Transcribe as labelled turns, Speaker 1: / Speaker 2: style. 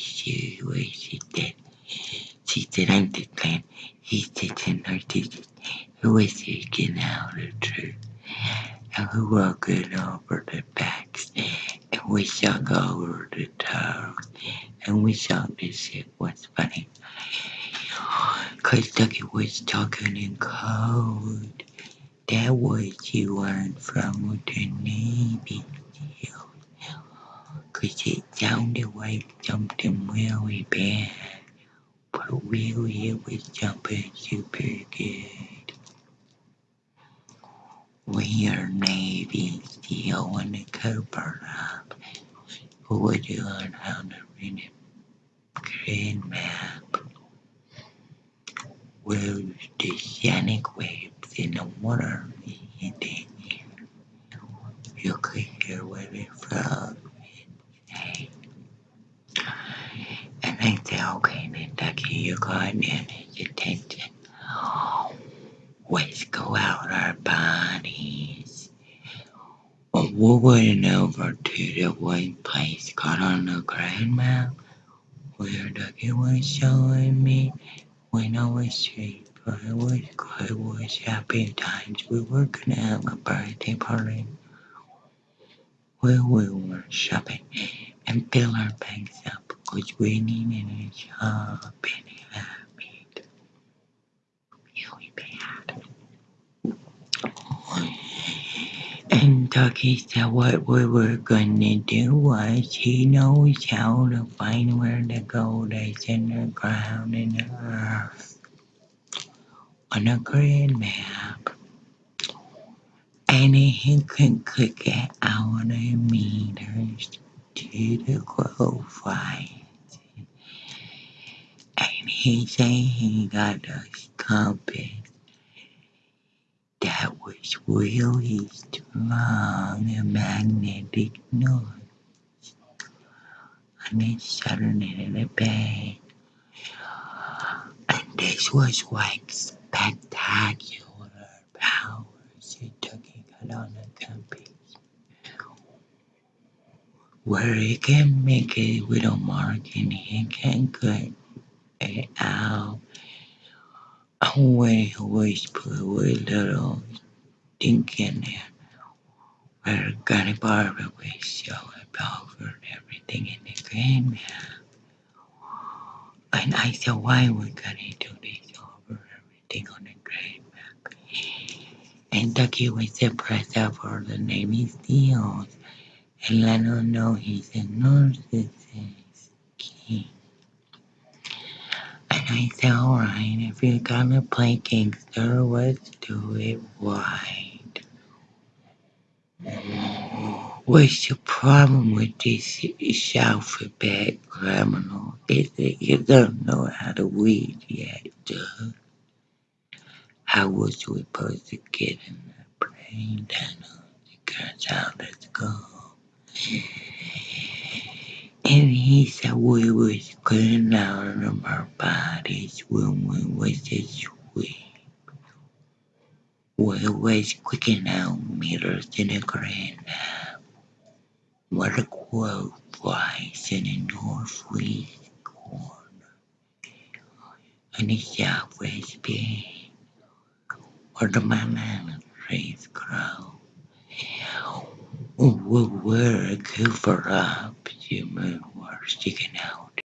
Speaker 1: she she did. She said, I'm the clan. He said, to her teacher, who is seeking out the truth. And we walking over the backs. And we shall go over the toes. And we this shit was funny. Cause Ducky was talking in code. That was you learned from the Navy SEAL. Cause it sounded like something really bad. But really it was jumping super good. We are Navy SEAL and the Cooper up. Who would you learn how to read a green map? Where the sonic waves in the water and then you could hear where they from. Hey. Ducky, you got manage attention. Let's go out our bodies. Went over to the one place called on the grand map where Ducky was showing me when I was asleep. I was I was happy times. We were gonna have a birthday party where we were shopping and fill our bags up because we needed a shopping habit. Really bad. And Ducky said what we were gonna do was he knows how to find where the gold is in the ground and the earth on a grid map. And he can click it out the meters to the fight. He said he got a compass that was really strong and magnetic north. And it it in the bay. And this was like spectacular powers he took it on the compass. Where he can make a mark and it can cut it out. It always put a little thing in there. Where Granny Barbara will show over everything in the map. And I said, why we gotta do this over everything on the map? And Ducky was impressed for the Navy SEALs and let him know he's a narcissist king. I alright, if you're gonna play gangster, let's do it right. What's the problem with this alphabet criminal? Is that you don't know how to read yet, duh. How was we supposed to get in the brain? Down the girls out, let's go. And he said we cleaning out of our bodies when we was asleep. We was clicking out meters in the grand map. What a quote flies in the northwest corner. And the southwest bay. Where the banana trees grow. We were a cover up, the moon was sticking out